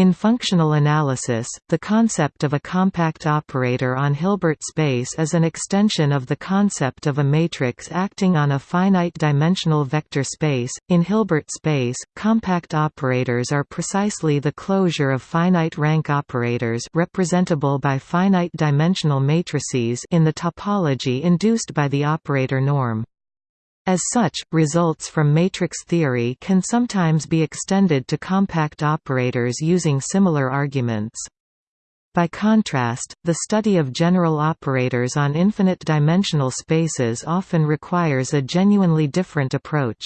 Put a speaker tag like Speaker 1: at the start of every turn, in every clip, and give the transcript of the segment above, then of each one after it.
Speaker 1: In functional analysis, the concept of a compact operator on Hilbert space is an extension of the concept of a matrix acting on a finite-dimensional vector space. In Hilbert space, compact operators are precisely the closure of finite rank operators representable by finite-dimensional matrices in the topology induced by the operator norm. As such, results from matrix theory can sometimes be extended to compact operators using similar arguments. By contrast, the study of general operators on infinite-dimensional spaces often requires a genuinely different approach.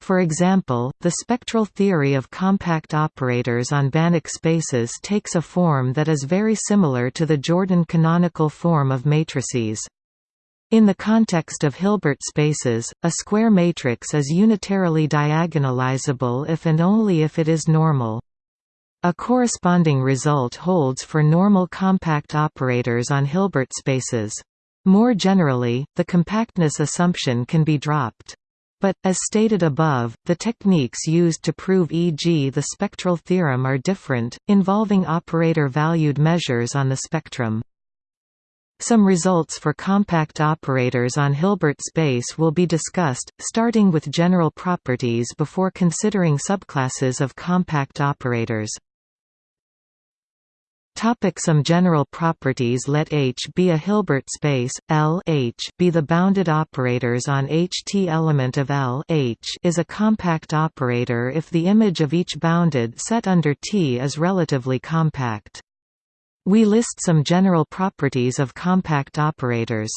Speaker 1: For example, the spectral theory of compact operators on Banach spaces takes a form that is very similar to the Jordan canonical form of matrices. In the context of Hilbert spaces, a square matrix is unitarily diagonalizable if and only if it is normal. A corresponding result holds for normal compact operators on Hilbert spaces. More generally, the compactness assumption can be dropped. But, as stated above, the techniques used to prove e.g. the spectral theorem are different, involving operator-valued measures on the spectrum. Some results for compact operators on Hilbert space will be discussed, starting with general properties before considering subclasses of compact operators. Topic some general properties Let H be a Hilbert space, L H be the bounded operators on H. T element of L H is a compact operator if the image of each bounded set under T is relatively compact. We list some general properties of compact operators.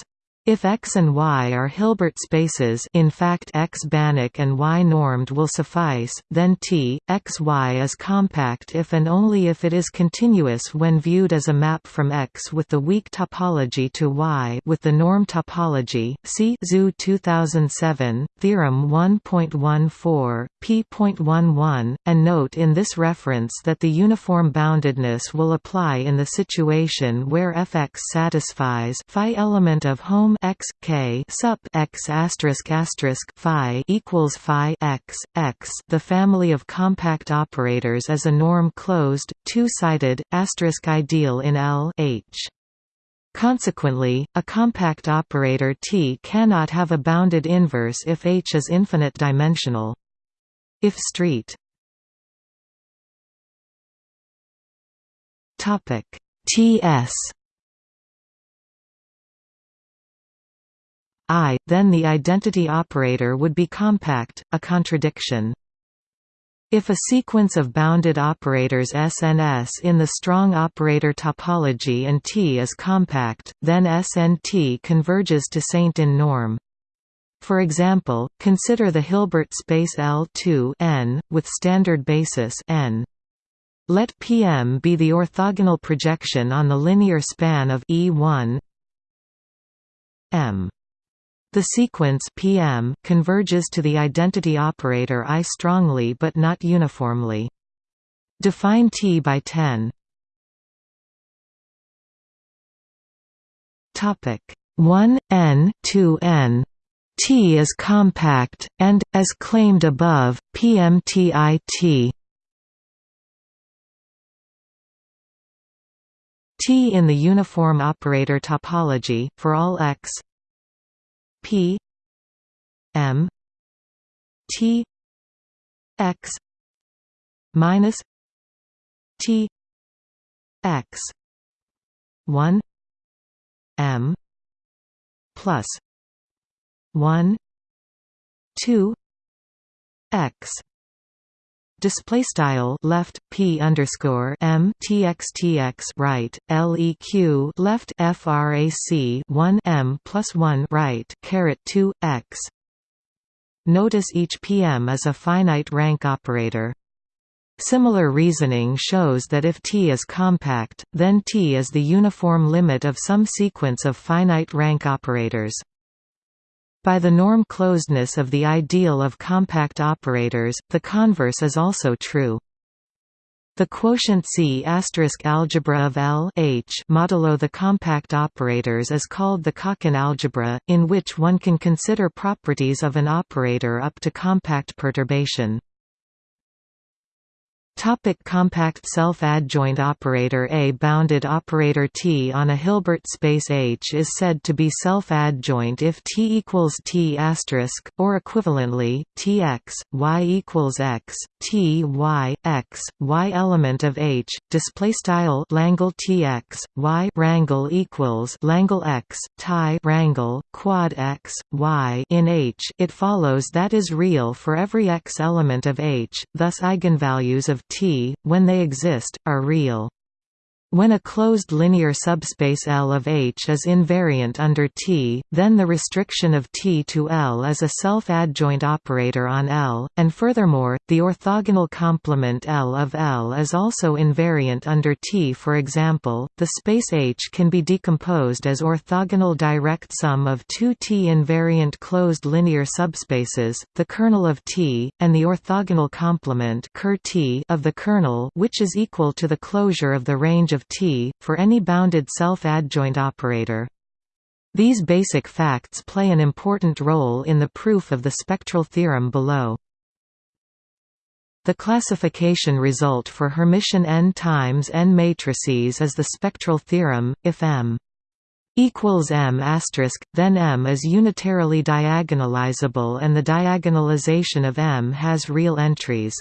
Speaker 1: If X and Y are Hilbert spaces in fact X Banach and Y normed will suffice, then T, X Y is compact if and only if it is continuous when viewed as a map from X with the weak topology to Y with the norm topology. See ZU 2007, Theorem 1.14, p.11, and note in this reference that the uniform boundedness will apply in the situation where Fx satisfies phi element of home x k sup x asterisk asterisk phi equals phi x x. The family of compact operators is a norm closed, two-sided asterisk ideal in L H. Consequently, a compact operator T cannot have a bounded inverse if H is infinite dimensional. If street topic TS I, then the identity operator would be compact, a contradiction. If a sequence of bounded operators S and S in the strong operator topology and T is compact, then S and T converges to Saint in norm. For example, consider the Hilbert space L2 n, with standard basis n. Let Pm be the orthogonal projection on the linear span of E1 m. The sequence PM converges to the identity operator I strongly but not uniformly. Define T by 10. Topic 1 n 2 n T is compact, and, as claimed above, PMTIT T in the uniform operator topology, for all x P M T X minus T X one M plus one two X display style left p underscore m right leq left frac 1 m plus 1 right caret 2 x. Notice each pm is a finite rank operator. Similar reasoning shows that if T is compact, then T is the uniform limit of some sequence of finite rank operators. By the norm closedness of the ideal of compact operators, the converse is also true. The quotient C algebra of L H modulo the compact operators is called the Calkin algebra, in which one can consider properties of an operator up to compact perturbation. Topic compact self-adjoint operator A bounded operator T on a Hilbert space H is said to be self-adjoint if T equals T asterisk, or equivalently, Tx, y equals x, T y, x, y element of H, display style Langle Tx, y rangle equals Langle x, tie rangle, quad x, y in H. It follows that is real for every x element of H, thus eigenvalues of T, when they exist, are real. When a closed linear subspace L of H is invariant under T, then the restriction of T to L is a self-adjoint operator on L, and furthermore, the orthogonal complement L of L is also invariant under T. For example, the space H can be decomposed as orthogonal direct sum of two T-invariant closed linear subspaces, the kernel of T, and the orthogonal complement of the kernel which is equal to the closure of the range of of T, for any bounded self-adjoint operator. These basic facts play an important role in the proof of the spectral theorem below. The classification result for Hermitian n times n matrices is the spectral theorem, if M equals M then M is unitarily diagonalizable and the diagonalization of M has real entries.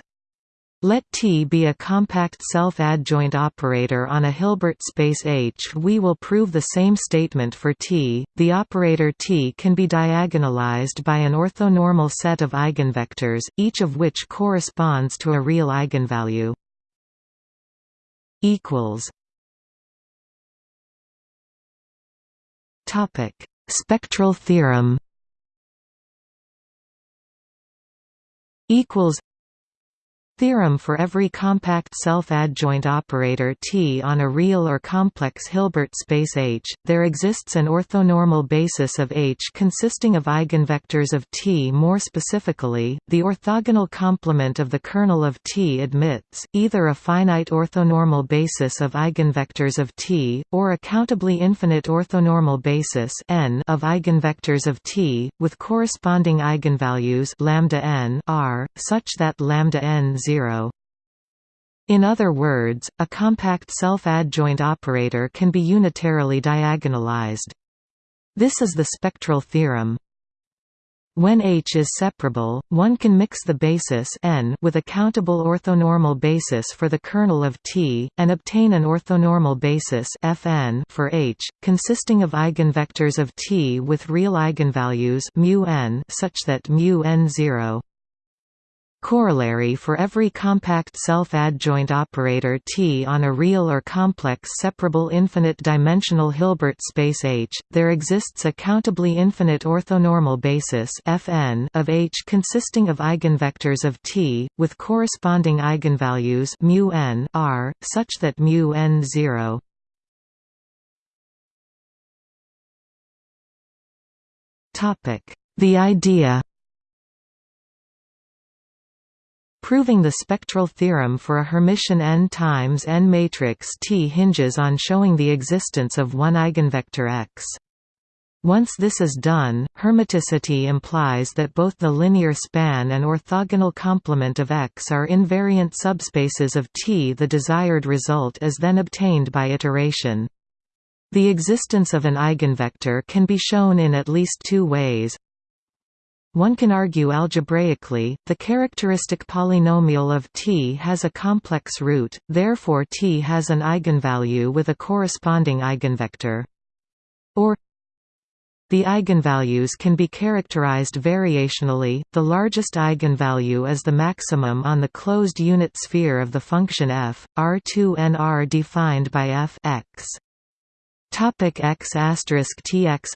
Speaker 1: Let T be a compact self-adjoint operator on a Hilbert space H. We will prove the same statement for T. The operator T can be diagonalized by an orthonormal set of eigenvectors, each of which corresponds to a real eigenvalue. equals Topic: Spectral theorem. Equals Theorem for every compact self-adjoint operator T on a real or complex Hilbert space H, there exists an orthonormal basis of H consisting of eigenvectors of T. More specifically, the orthogonal complement of the kernel of T admits, either a finite orthonormal basis of eigenvectors of T, or a countably infinite orthonormal basis n of eigenvectors of T, with corresponding eigenvalues lambda n r, such that lambda n 0 zero. In other words, a compact self-adjoint operator can be unitarily diagonalized. This is the spectral theorem. When H is separable, one can mix the basis n with a countable orthonormal basis for the kernel of T, and obtain an orthonormal basis Fn for H, consisting of eigenvectors of T with real eigenvalues mu n such that mu n 0 Corollary for every compact self-adjoint operator T on a real or complex separable infinite-dimensional Hilbert space H, there exists a countably infinite orthonormal basis Fn of H consisting of eigenvectors of T, with corresponding eigenvalues mu n r, such that mu n 0 The idea Proving the spectral theorem for a Hermitian n times n matrix T hinges on showing the existence of one eigenvector x. Once this is done, Hermiticity implies that both the linear span and orthogonal complement of X are invariant subspaces of T. The desired result is then obtained by iteration. The existence of an eigenvector can be shown in at least two ways. One can argue algebraically, the characteristic polynomial of T has a complex root, therefore T has an eigenvalue with a corresponding eigenvector. Or the eigenvalues can be characterized variationally, the largest eigenvalue is the maximum on the closed unit sphere of the function f, R2nr defined by f x. Topic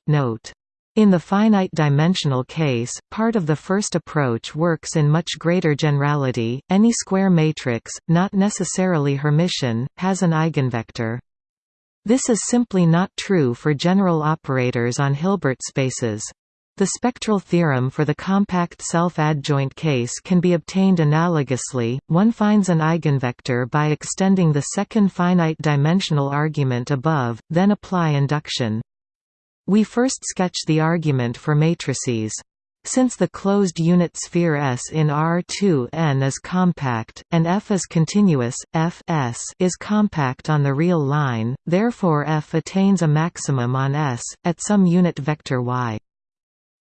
Speaker 1: note in the finite-dimensional case, part of the first approach works in much greater generality. Any square matrix, not necessarily Hermitian, has an eigenvector. This is simply not true for general operators on Hilbert spaces. The spectral theorem for the compact self-adjoint case can be obtained analogously. One finds an eigenvector by extending the second finite dimensional argument above, then apply induction. We first sketch the argument for matrices. Since the closed unit sphere S in R2n is compact, and F is continuous, F S is compact on the real line, therefore F attains a maximum on S, at some unit vector y.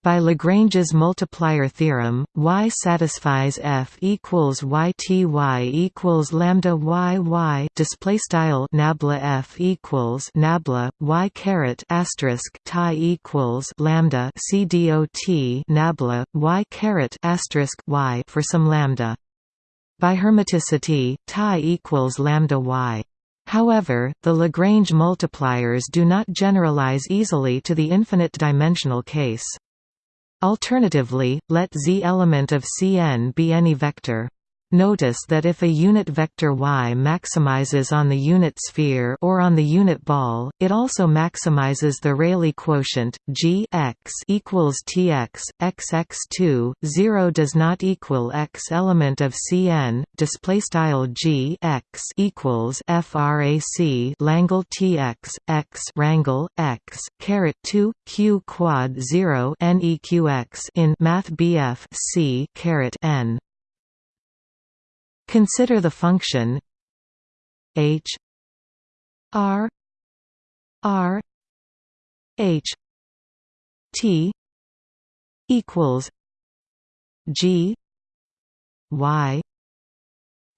Speaker 1: By Lagrange's multiplier theorem, y satisfies f equals yty equals lambda y display style nabla f equals nabla y caret asterisk tie equals lambda c dot nabla y caret asterisk y for some lambda. By hermiticity, tie equals lambda y. However, the Lagrange multipliers do not generalize easily to the infinite dimensional case. Alternatively, let z element of Cn be any vector. Notice that if a unit vector y maximizes on the unit sphere or on the unit ball, it also maximizes the Rayleigh quotient g x equals tx xx2 0 does not equal x element of Cn display style g x equals frac Langle tx x rangle x caret 2 q quad 0 neqx in math BF c caret n Consider the function h r r h t equals g y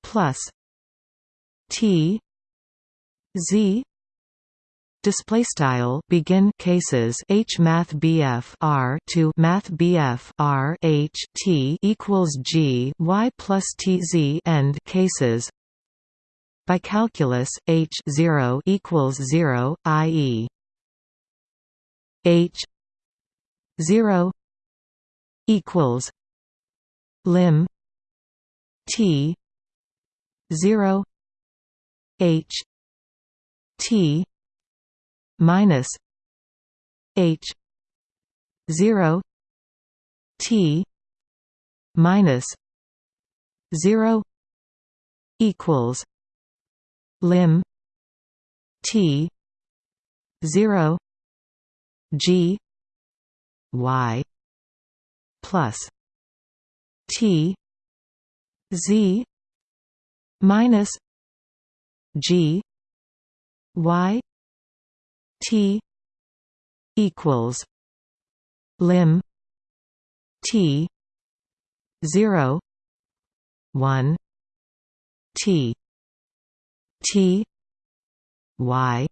Speaker 1: plus t z display style begin cases h math bf r to math bf r h t equals g y plus t z end cases by calculus h 0 equals 0 i.e. h 0 equals lim t 0 h t minus H zero T minus zero equals lim T zero G Y plus T Z minus G Y T equals lim T zero one T T Y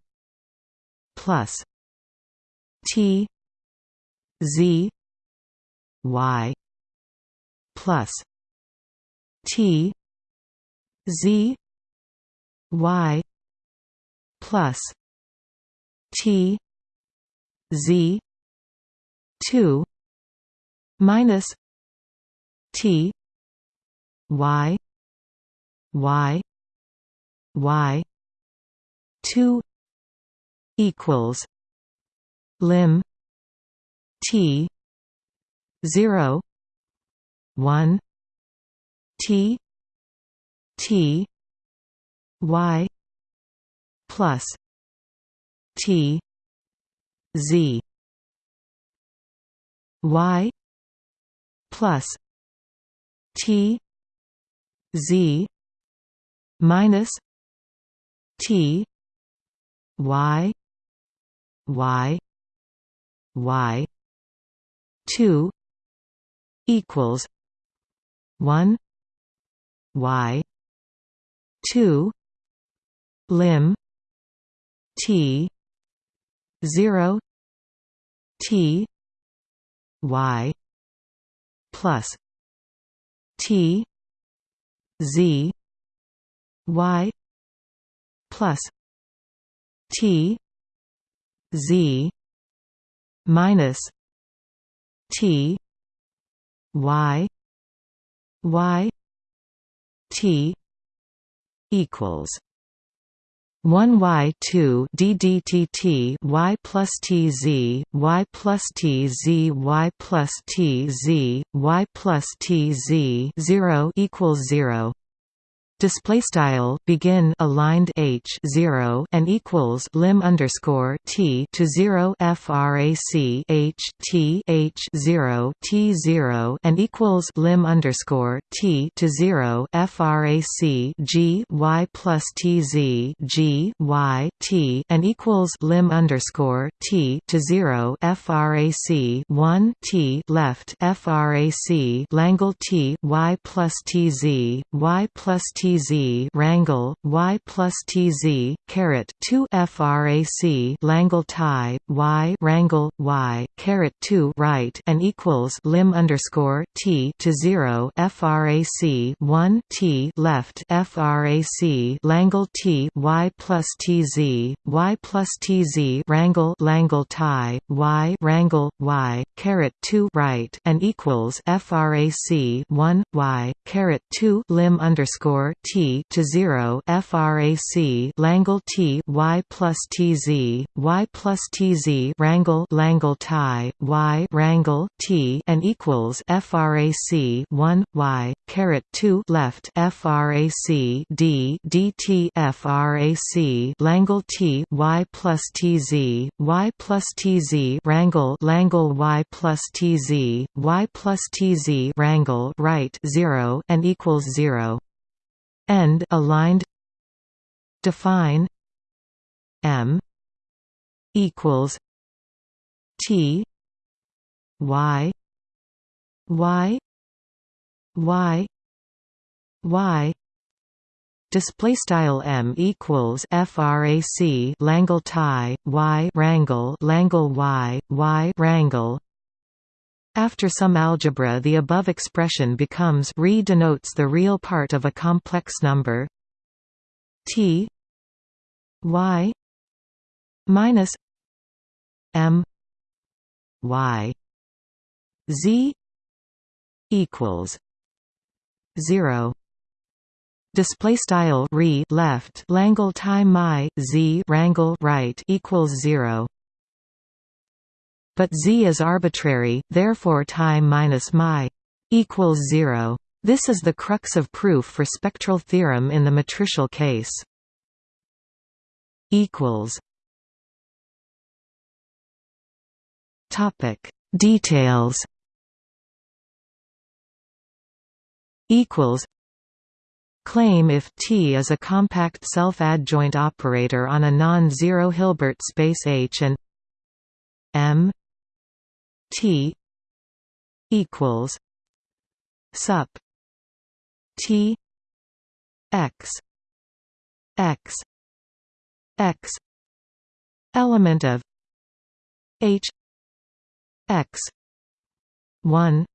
Speaker 1: plus T Z Y plus T Z Y plus T Z two minus T Y Y Y two equals lim T zero one T T Y plus T Z Y plus T Z minus T Y Y Y two equals one Y two lim T 0 T Y plus T Z Y plus T Z minus T Y Y T equals 1 y 2 ddtt y plus tz y plus tz y plus tz y plus tz 0 equals 0 display style begin aligned h 0 and equals lim underscore t to 0 frac h t h 0 t 0 and equals lim underscore t to 0 frac g y plus t z g y t and equals lim underscore t to 0 frac 1 t left frac langle t y plus t z y plus t tz rangle y plus tz caret 2 frac langle tie y rangle y caret 2 right and equals lim underscore t to 0 frac 1 t left frac langle t y plus tz y plus tz rangle langle tie y rangle y caret 2 right and equals frac 1 y caret 2 lim underscore t to 0 frac langle t y plus tz y plus tz rangle langle tie y rangle t and equals frac 1 y caret 2 left frac d dt frac langle t y plus tz y plus tz rangle langle y plus tz y plus tz rangle right 0 and equals 0 end aligned define m equals t y y y y. Display style m equals frac langle tie y rangle langle y y rangle after some algebra the above expression becomes re denotes the real part of a complex number. T y minus m y z equals 0 display style re left langle time my z rangle right equals 0 but z is arbitrary, therefore time minus mi equals 0. This is the crux of proof for spectral theorem in the matricial case. Topic Details equals Claim if T is a compact self-adjoint operator on a non-zero Hilbert space H and M T equals sup T X X X element of H X one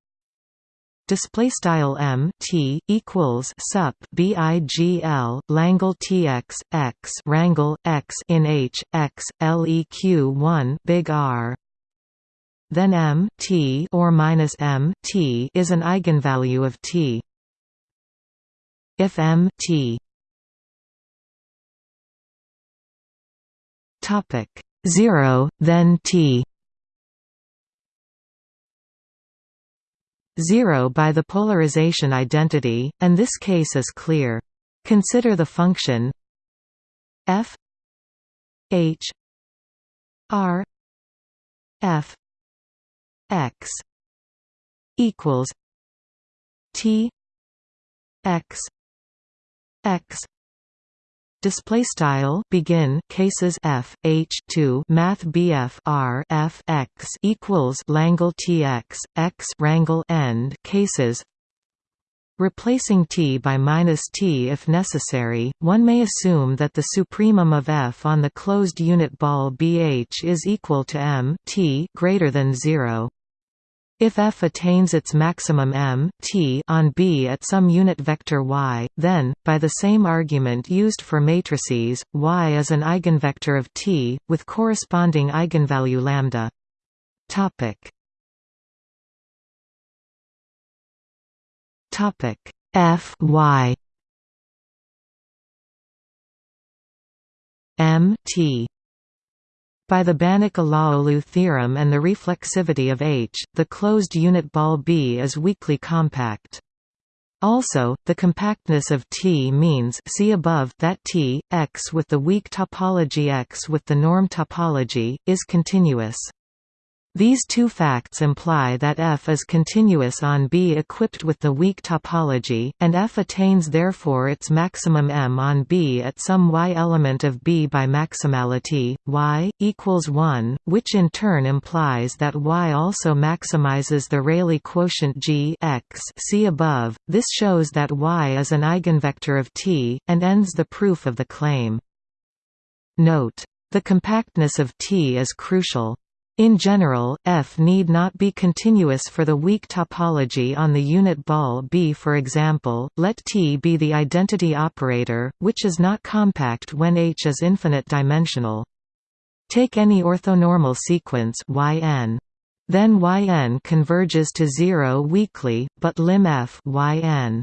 Speaker 1: display style m t equals sup bigl langle tx x rangle x in h x leq 1 big r then m t or minus m t is an eigenvalue of t. If m t. Topic 0 then t. 0 by the polarization identity and this case is clear. Consider the function f h r f x equals T x x Display style begin cases f h 2 math bf r f x equals Langle tx x rangle end cases Replacing t by minus t if necessary, one may assume that the supremum of f on the closed unit ball bh is equal to m t greater than 0. If f attains its maximum m t on B at some unit vector y, then, by the same argument used for matrices, y is an eigenvector of T, with corresponding eigenvalue lambda. Topic. Topic F y M T by the Banach-Alaoglu theorem and the reflexivity of H, the closed unit ball B is weakly compact. Also, the compactness of T means see above that T, X with the weak topology X with the norm topology, is continuous. These two facts imply that F is continuous on B equipped with the weak topology, and F attains therefore its maximum M on B at some y element of B by maximality, y, equals 1, which in turn implies that y also maximizes the Rayleigh quotient G x see above. This shows that y is an eigenvector of T, and ends the proof of the claim. Note. The compactness of T is crucial. In general, F need not be continuous for the weak topology on the unit ball B for example, let T be the identity operator, which is not compact when H is infinite dimensional. Take any orthonormal sequence yn. Then yn converges to 0 weakly, but lim f yn.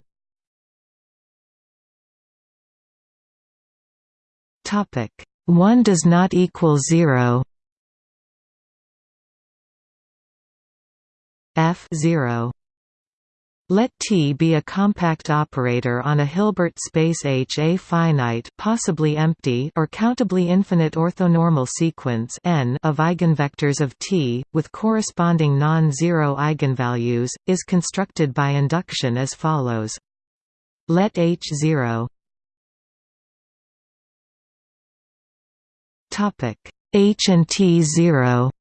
Speaker 1: Topic 1 does not equal 0 f 0 let T be a compact operator on a Hilbert space H a finite possibly empty or countably infinite orthonormal sequence n of eigenvectors of T, with corresponding non-zero eigenvalues, is constructed by induction as follows. Let H0 H and T0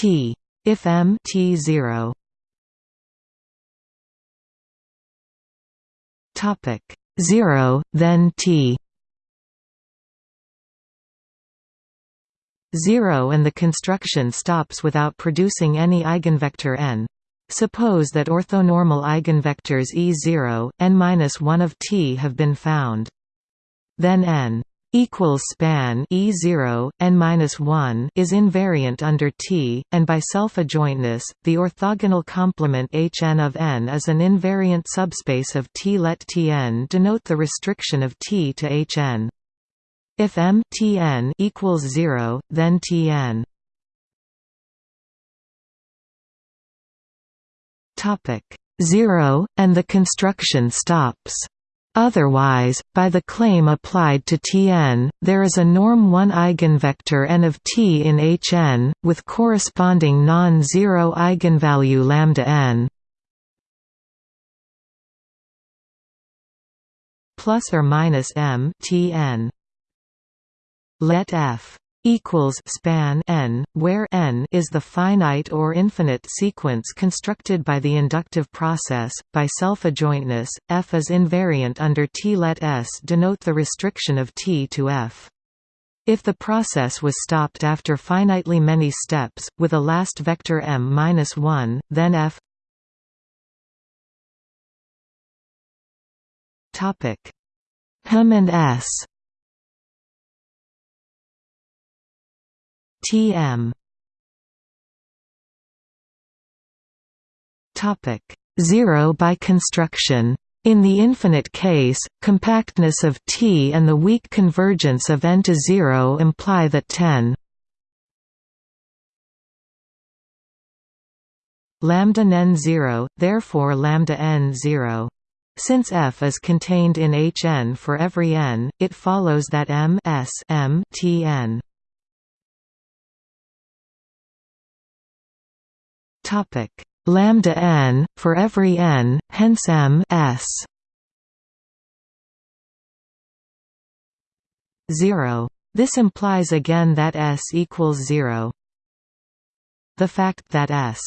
Speaker 1: T if M T zero topic zero then T zero and the construction stops without producing any eigenvector n. Suppose that orthonormal eigenvectors E0, n-1 of T have been found. Then n equals span E0 n-1 is invariant under T and by self-adjointness the orthogonal complement Hn of n is an invariant subspace of T. Let Tn denote the restriction of T to Hn. If m Tn equals 0 then Tn. Topic 0 and the construction stops Otherwise, by the claim applied to Tn, there is a norm 1 eigenvector n of T in Hn, with corresponding non-zero eigenvalue lambda n plus or minus m Tn. Let f equals span n, where n is the finite or infinite sequence constructed by the inductive process. By self-adjointness, f is invariant under T. Let S denote the restriction of T to f. If the process was stopped after finitely many steps, with a last vector m-1, then f topic m and s Tm Topic. 0 by construction. In the infinite case, compactness of T and the weak convergence of n to 0 imply that 10 lambda n 0, therefore lambda n 0. Since f is contained in Hn for every n, it follows that m s m T Topic lambda n for every n, hence m s. 0. This implies again that s equals 0. The fact that s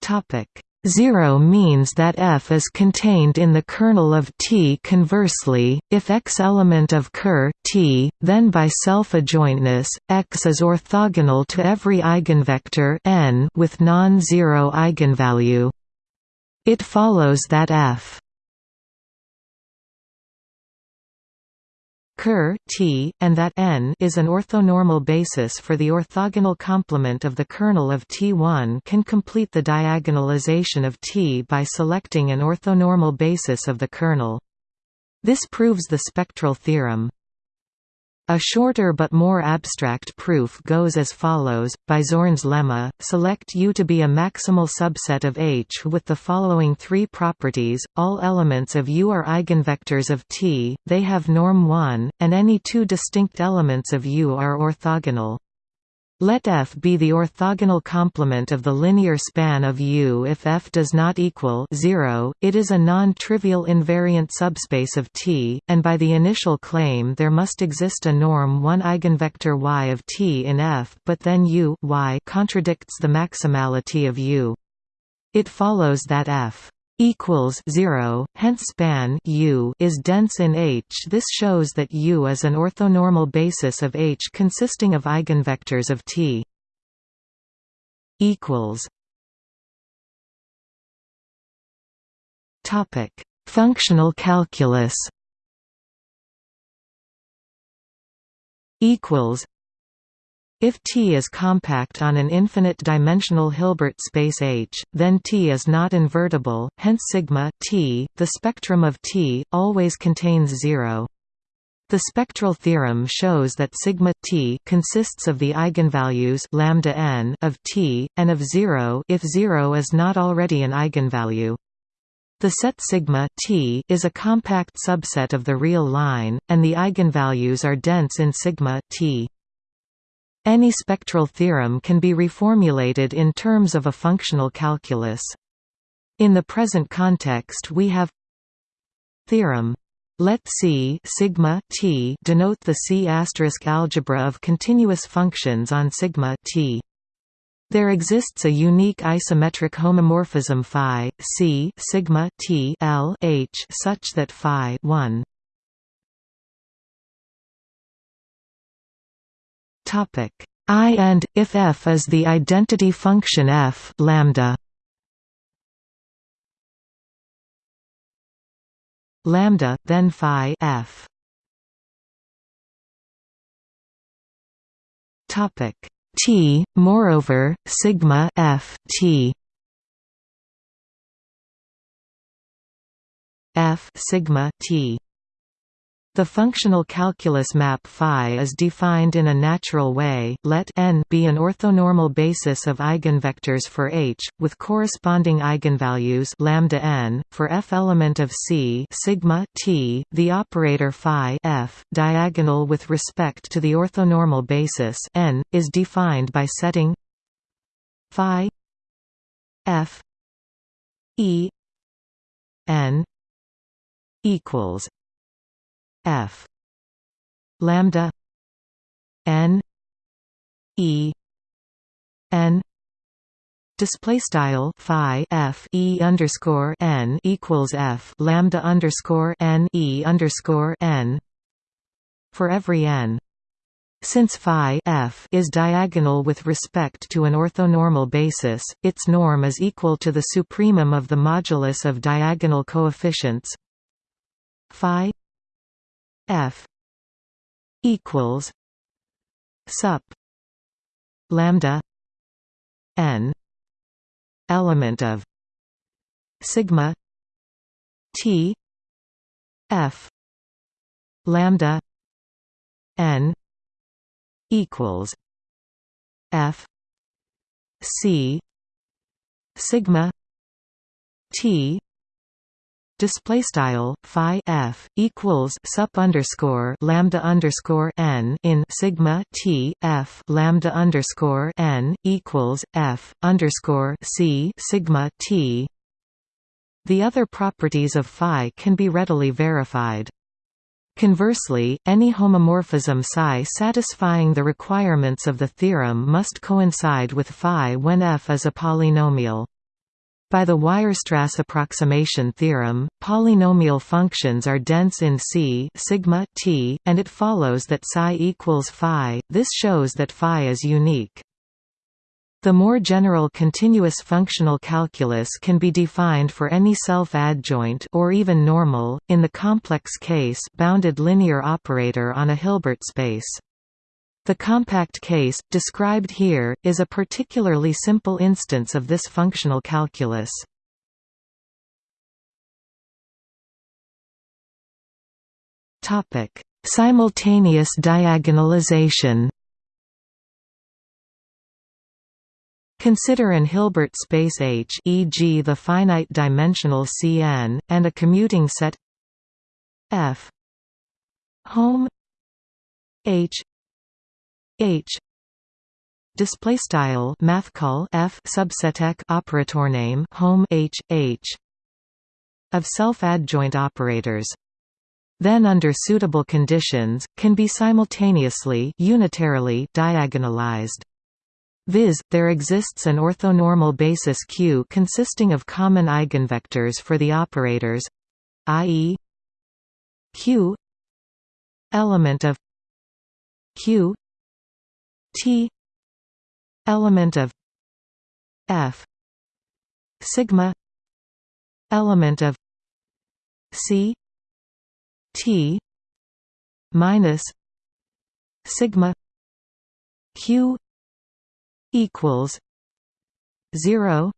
Speaker 1: topic 0 means that f is contained in the kernel of T. Conversely, if x element of Ker T, then by self-adjointness, x is orthogonal to every eigenvector n with non-zero eigenvalue. It follows that f Ker T, and that n is an orthonormal basis for the orthogonal complement of the kernel of T1 can complete the diagonalization of T by selecting an orthonormal basis of the kernel. This proves the spectral theorem. A shorter but more abstract proof goes as follows, by Zorn's lemma, select U to be a maximal subset of H with the following three properties, all elements of U are eigenvectors of T, they have norm 1, and any two distinct elements of U are orthogonal. Let F be the orthogonal complement of the linear span of U if F does not equal 0, it is a non-trivial invariant subspace of T, and by the initial claim there must exist a norm 1 eigenvector Y of T in F but then U y contradicts the maximality of U. It follows that F equals 0 hence span U is dense in H. This shows that U is an orthonormal basis of H consisting of eigenvectors of T equals topic functional calculus equals if T is compact on an infinite-dimensional Hilbert space H, then T is not invertible, hence sigma T, the spectrum of T, always contains zero. The spectral theorem shows that sigma t consists of the eigenvalues lambda n of t and of 0 if 0 is not already an eigenvalue. The set sigma t is a compact subset of the real line and the eigenvalues are dense in sigma t. Any spectral theorem can be reformulated in terms of a functional calculus. In the present context we have theorem let C sigma t denote the C asterisk algebra of continuous functions on sigma t. There exists a unique isometric homomorphism phi C sigma t L H such that phi 1 Topic. I and if f is the identity function f lambda. Lambda then phi f. Topic. T moreover sigma f t. F sigma t the functional calculus map phi is defined in a natural way. Let n be an orthonormal basis of eigenvectors for H, with corresponding eigenvalues lambda n for f element of C sigma t. The operator phi f diagonal with respect to the orthonormal basis n is defined by setting phi f e n equals f. Lambda. N. E. N. Display style phi f e underscore n equals f lambda underscore n e underscore n for every n. Since phi f is diagonal with respect to an orthonormal basis, its norm is equal to the supremum of the modulus of diagonal coefficients. Phi F equals sup lambda n element of sigma t f lambda n equals f c sigma t display style phi f equals sup underscore lambda underscore n in sigma t f lambda underscore n equals f underscore c sigma t. The other properties of phi can be readily verified. Conversely, any homomorphism psi satisfying the requirements of the theorem must coincide with phi when f is a polynomial. By the Weierstrass approximation theorem, polynomial functions are dense in C sigma t, and it follows that psi equals phi. This shows that phi is unique. The more general continuous functional calculus can be defined for any self-adjoint or even normal, in the complex case bounded linear operator on a Hilbert space. The compact case, described here, is a particularly simple instance of this functional calculus. Simultaneous diagonalization Consider an Hilbert space H e.g. the finite dimensional Cn, and a commuting set F home H H. Display style math call F subseteq operator name home H H. Of self-adjoint operators. Then under suitable conditions can be simultaneously unitarily diagonalized. Viz, there exists an orthonormal basis Q consisting of common eigenvectors for the operators i.e. Q element of Q T element of F sigma element of C T minus sigma Q equals zero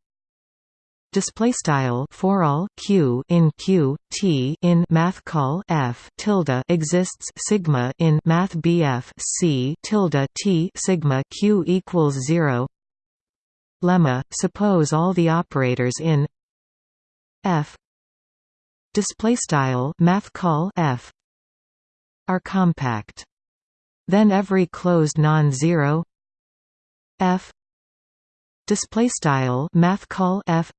Speaker 1: display style for all q in q t in math call f tilde exists sigma in math bf c tilde t sigma q equals 0 lemma suppose all the operators in f display style math call f are compact. Then every closed non-zero f display style math call f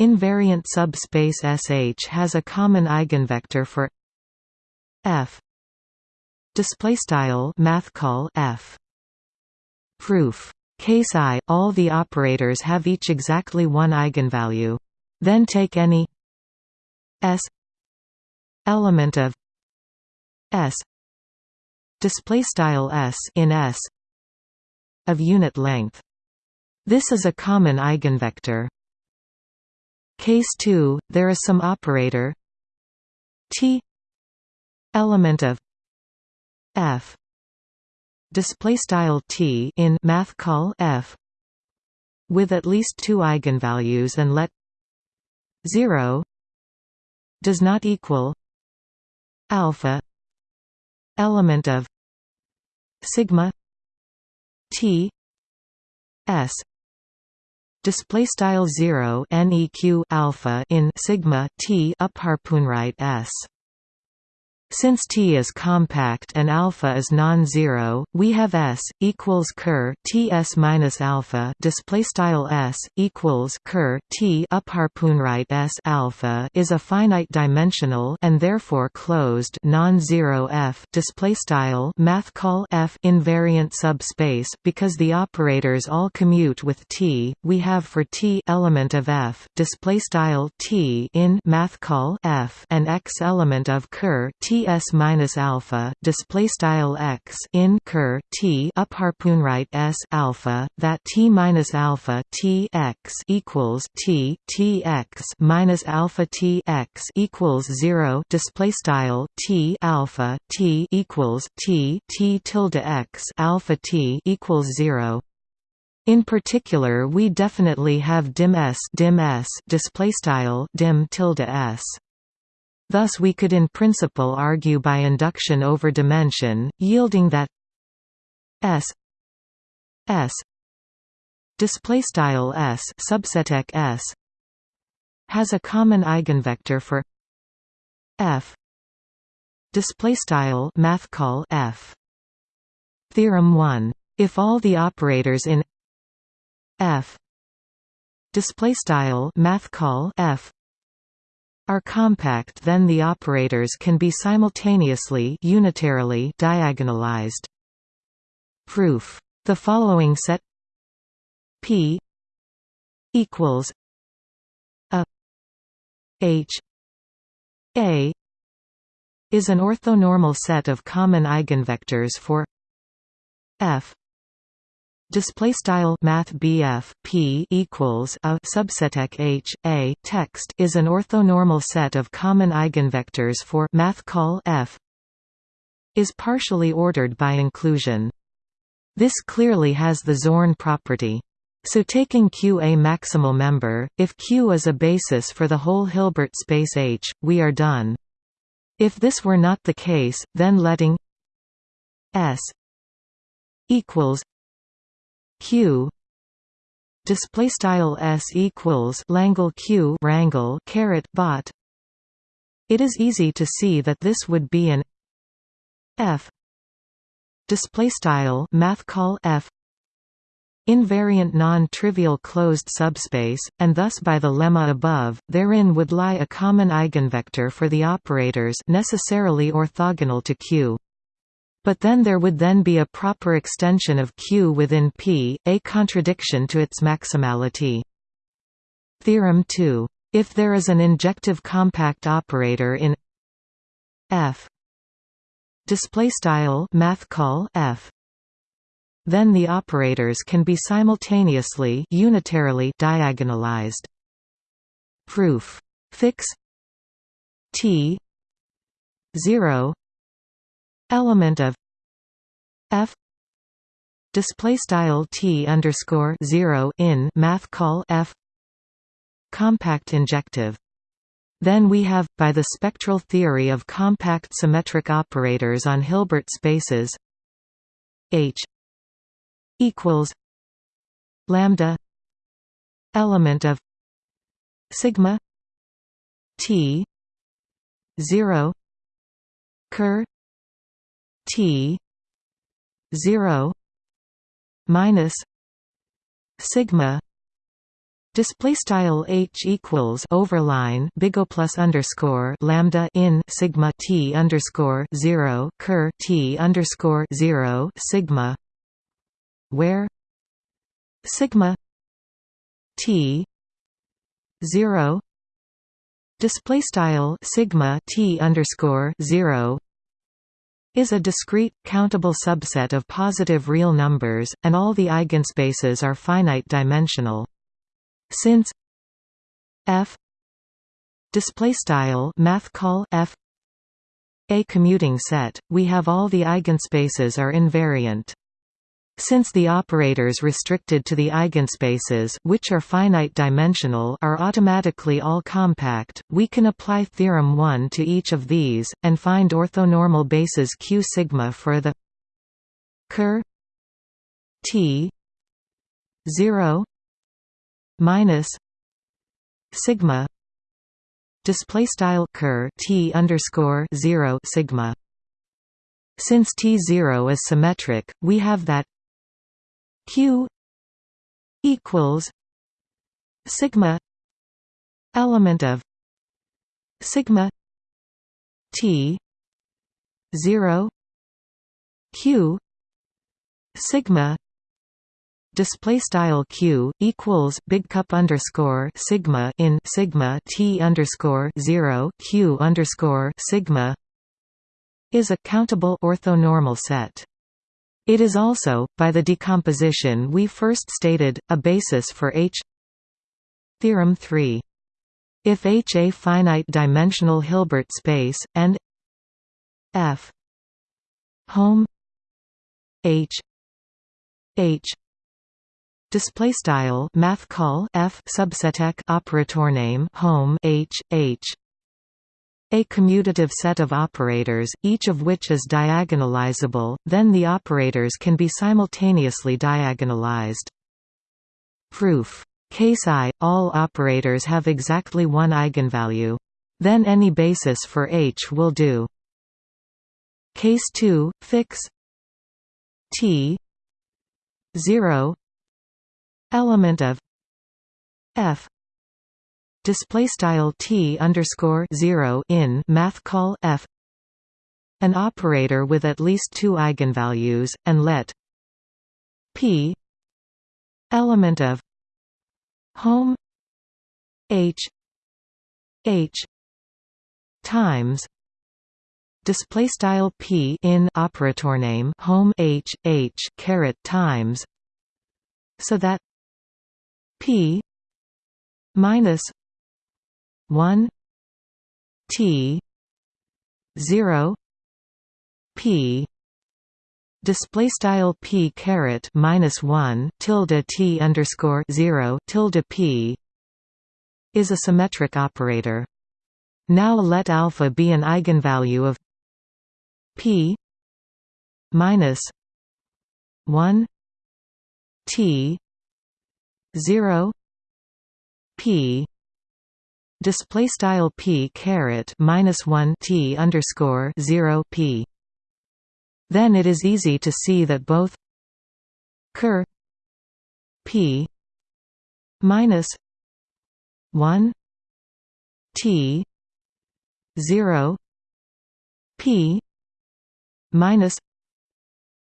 Speaker 1: invariant subspace sh has a common eigenvector for f. Display style math call f. Proof. Case i all the operators have each exactly one eigenvalue. Then take any s element of s. Display style s in s of unit length. This is a common eigenvector. Case 2, there is some operator. T. Element of f. Display style t in math call f. With at least two eigenvalues and let 0 does not equal alpha element of sigma T S display style 0 neq alpha in sigma T up harpoon right S since T is compact and alpha is non-zero, we have S equals ker T S minus alpha display style S equals ker T up right S alpha is a finite dimensional and therefore closed non-zero F display style math call F invariant subspace because the operators all commute with T. We have for T element of F display style T in math call F and X element of ker T s minus alpha display style x in ker t up harpoon right s alpha that t minus alpha t x equals t t x minus alpha t x equals zero display style t alpha t equals t t tilde x alpha t equals zero in particular, we definitely have dim s dim s display style dim tilde s. Thus we could in principle argue by induction over dimension, yielding that S S display style S subseteq S has a common eigenvector for F display style math call F. Theorem 1 if all the operators in F display style math call F are compact then the operators can be simultaneously unitarily diagonalized. Proof. The following set P equals a H A is an orthonormal set of common eigenvectors for F display style math BF P equals a subseteq H a text is an orthonormal set of common eigenvectors for math call F is partially ordered by inclusion. This clearly has the Zorn property. So taking Q a maximal member, if Q is a basis for the whole Hilbert space H, we are done. If this were not the case, then letting s equals q. Display style s equals langle q rangle caret bot. It is easy to see that this would be an f. Display style math call f. Invariant non-trivial closed subspace, and thus by the lemma above, therein would lie a common eigenvector for the operators necessarily orthogonal to Q. But then there would then be a proper extension of Q within P, a contradiction to its maximality. Theorem 2. If there is an injective compact operator in F F then the operators can be simultaneously unitarily diagonalized. Proof. Fix T 0 element of F display style T underscore 0 in math call F compact injective. Then we have, by the spectral theory of compact symmetric operators on Hilbert spaces H equals lambda element of sigma t 0 ker t 0 minus sigma Display style h equals overline big O plus underscore lambda in sigma t underscore zero ker t underscore zero sigma where sigma t 0 display style sigma t underscore 0 is a discrete, countable subset of positive real numbers, and all the eigenspaces are finite dimensional. Since f display style math call f a commuting set, we have all the eigenspaces are invariant. Since the operators restricted to the eigenspaces which are finite-dimensional are automatically all compact, we can apply theorem 1 to each of these, and find orthonormal bases q sigma for the ker t 0 minus sigma display style ker t underscore 0 sigma. Since T0 is symmetric, we have that q equals sigma element of sigma t 0 q sigma display style q equals big cup underscore sigma in sigma t underscore 0 q underscore sigma is a countable orthonormal set it is also, by the decomposition we first stated, a basis for H Theorem 3. If H a finite-dimensional Hilbert space, and F home H H display style math call F subseteq operator name home H H a commutative set of operators, each of which is diagonalizable, then the operators can be simultaneously diagonalized. Proof. Case I, all operators have exactly one eigenvalue. Then any basis for H will do. Case 2, fix T 0 element of F display style t underscore zero in math call f. An operator with at least two eigenvalues, and let p element of home h h times display style p in operator name home h h caret times so that p minus 1 T 0 P display style P caret minus 1 tilde T underscore 0 tilde P is a symmetric operator. Now let alpha be an eigenvalue of p minus 1 t 0 p display style p caret minus 1 t underscore 0 p. Then it is easy to see that both ker p minus 1 t 0 p minus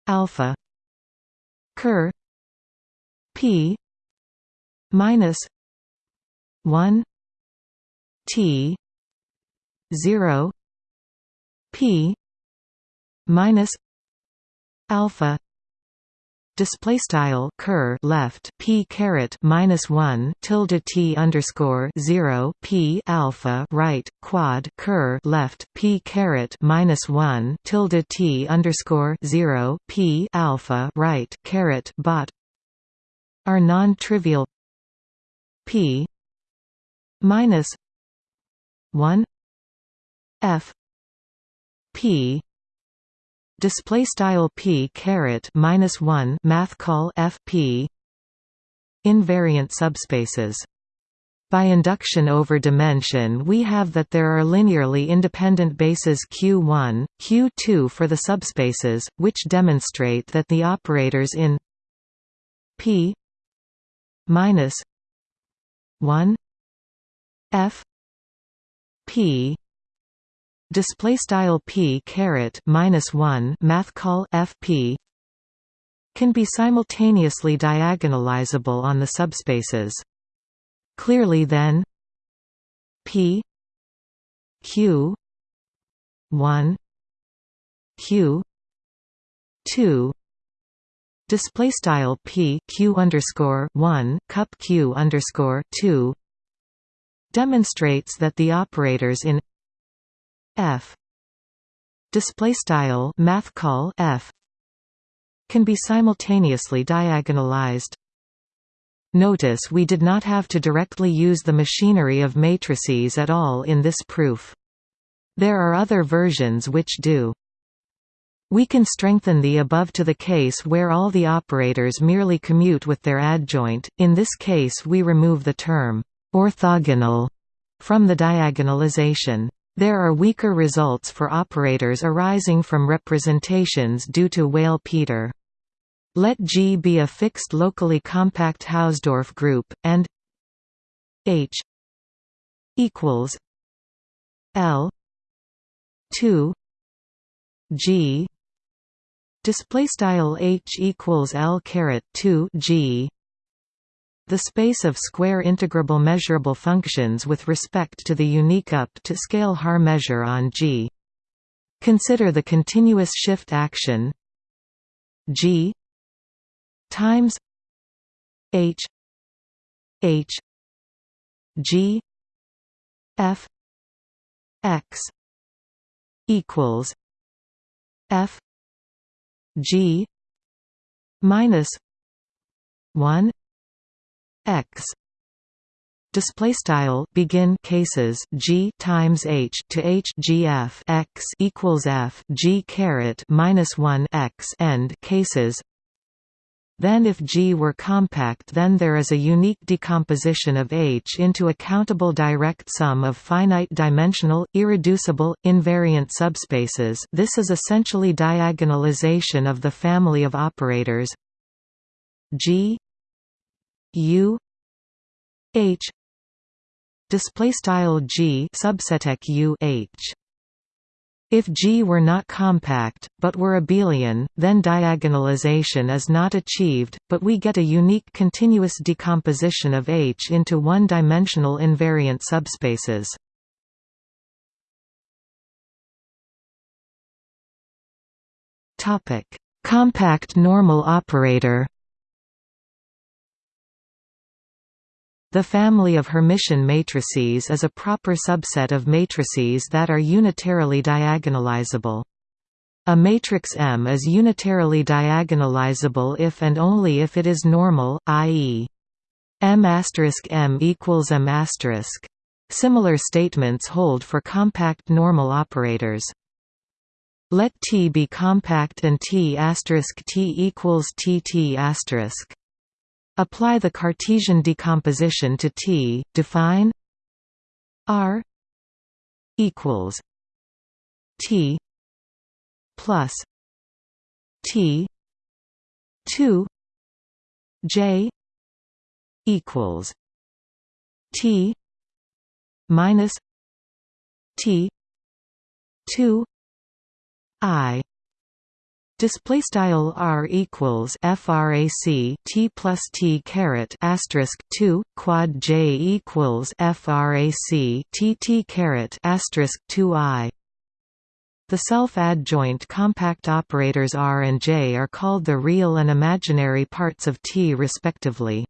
Speaker 1: alpha ker p minus 1 t 0 p minus alpha display style ker left p caret minus 1 tilde t underscore 0 p alpha right quad ker left p caret minus 1 tilde t underscore 0 p alpha right caret bot are non-trivial. P minus 1 f p display style p caret minus 1 math call f p invariant subspaces. By induction over dimension we have that there are linearly independent bases Q1, Q2 for the subspaces, which demonstrate that the operators in P minus 1 F P. Display style P caret minus 1 math call FP can be simultaneously diagonalizable on the subspaces. Clearly then P Q 1 Q 2 display style P Q underscore 1 cup Q underscore 2 demonstrates that the operators in F display style math call F can be simultaneously diagonalized Notice we did not have to directly use the machinery of matrices at all in this proof. There are other versions which do. We can strengthen the above to the case where all the operators merely commute with their adjoint, in this case we remove the term «orthogonal» from the diagonalization. There are weaker results for operators arising from representations due to Weyl-Peter. Let G be a fixed locally compact Hausdorff group, and H equals L two G display style H equals L caret 2 G the space of square integrable measurable functions with respect to the unique up to scale Haar measure on G. Consider the continuous shift action G times H H G F X equals F G minus one x. Display style begin cases g times h to h g f x equals f g caret minus 1 x end cases. Then if G were compact then there is a unique decomposition of H into a countable direct sum of finite-dimensional, irreducible, invariant subspaces. This is essentially diagonalization of the family of operators. G U H display style G subset U H if G were not compact, but were abelian, then diagonalization is not achieved, but we get a unique continuous decomposition of H into one-dimensional invariant subspaces. Compact normal operator The family of Hermitian matrices is a proper subset of matrices that are unitarily diagonalizable. A matrix M is unitarily diagonalizable if and only if it is normal, i.e. M** M equals M**. Similar statements hold for compact normal operators. Let T be compact and T T equals TT Apply the Cartesian decomposition to T, define R equals T plus T two J equals T minus T two I Display style r equals frac t plus t caret asterisk two quad j equals frac t t caret asterisk two i. The self-adjoint compact operators r and j are called the real and imaginary parts of T respectively.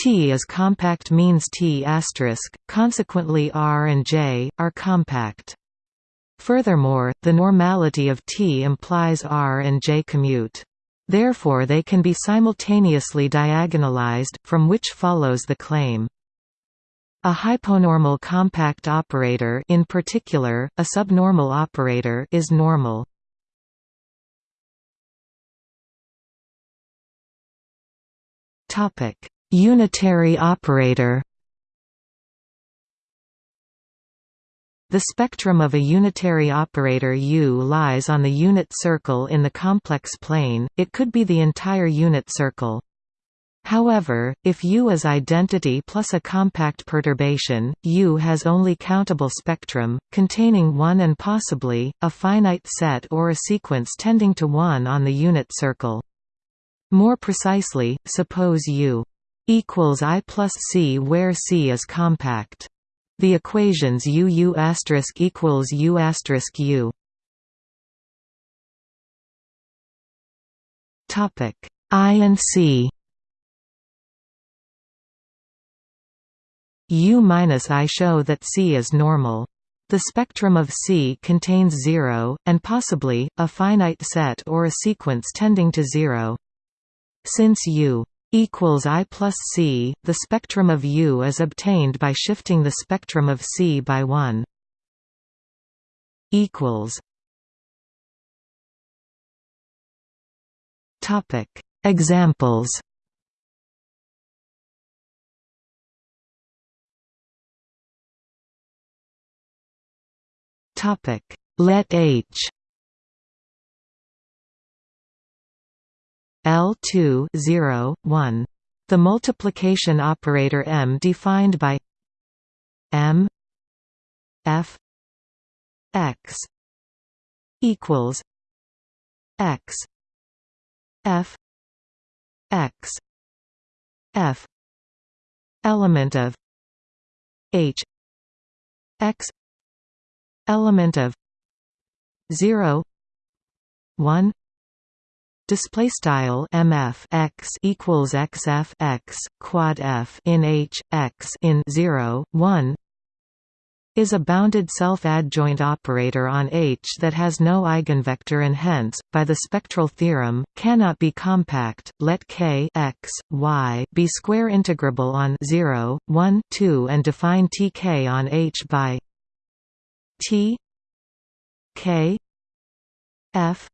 Speaker 1: T is compact means T asterisk, consequently r and j, are compact. Furthermore, the normality of T implies R and J commute. Therefore they can be simultaneously diagonalized, from which follows the claim. A hyponormal compact operator in particular, a subnormal operator is normal. Unitary operator The spectrum of a unitary operator U lies on the unit circle in the complex plane, it could be the entire unit circle. However, if U is identity plus a compact perturbation, U has only countable spectrum, containing one and possibly, a finite set or a sequence tending to one on the unit circle. More precisely, suppose U equals I plus C where C is compact. The equations U U asterisk equals U asterisk U. Topic I and C. U minus I show that C is normal. The spectrum of C contains zero, and possibly, a finite set or a sequence tending to zero. Since U equals I plus C, the spectrum of U is obtained by shifting the spectrum of C by 1. equals Topic Examples Topic Let H L2 0, 1. The multiplication operator M defined by M F X equals X F X F element of H X element of 0 1 display style mf x equals xf x quad f in h x in 0 1 is a bounded self-adjoint operator on H that has no eigenvector and hence, by the spectral theorem, cannot be compact. Let k x, y be square integrable on 0, 1, 2 and define Tk on H by T k f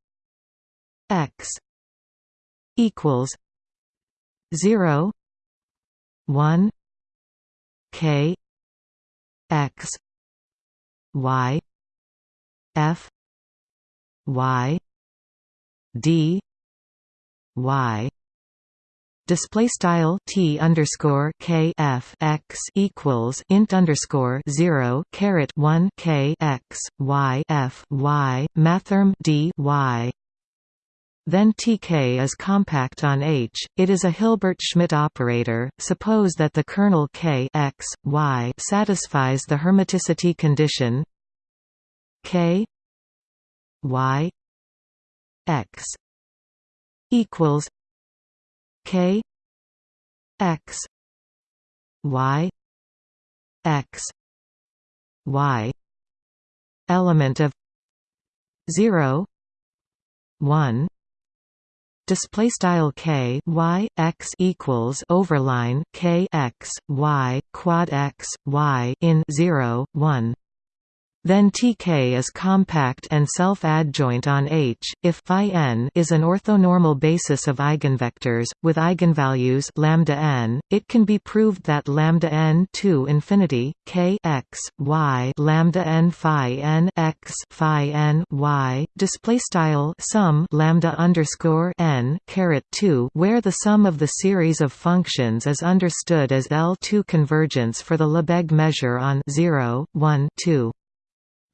Speaker 1: x equals 0 1 k x y f y d y display style t underscore k f x equals int underscore zero caret one k x y f y mathrm d y. Then Tk is compact on H. It is a Hilbert-Schmidt operator. Suppose that the kernel k x y satisfies the hermiticity condition k y x equals k x y x y element of 0 1 display style k y x equals overline k x y quad x y in 0 1 then Tk is compact and self-adjoint on H, if n is an orthonormal basis of eigenvectors, with eigenvalues lambda n, it can be proved that lambda n to infinity, k x, y lambda n phi n x phi n y, display style sum lambda underscore n caret 2 where the sum of the series of functions is understood as L2 convergence for the Lebesgue measure on 0, 1, 2.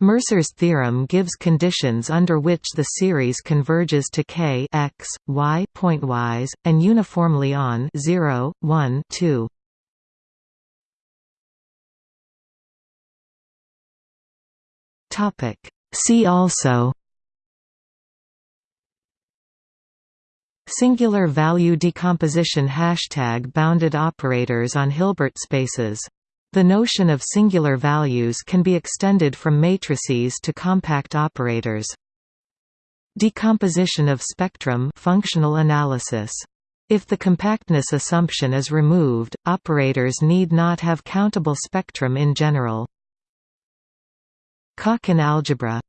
Speaker 1: Mercer's theorem gives conditions under which the series converges to k x, y pointwise, and uniformly on 0, 1, 2. See also Singular value decomposition Hashtag bounded operators on Hilbert spaces the notion of singular values can be extended from matrices to compact operators. Decomposition of spectrum functional analysis. If the compactness assumption is removed, operators need not have countable spectrum in general. Calkin algebra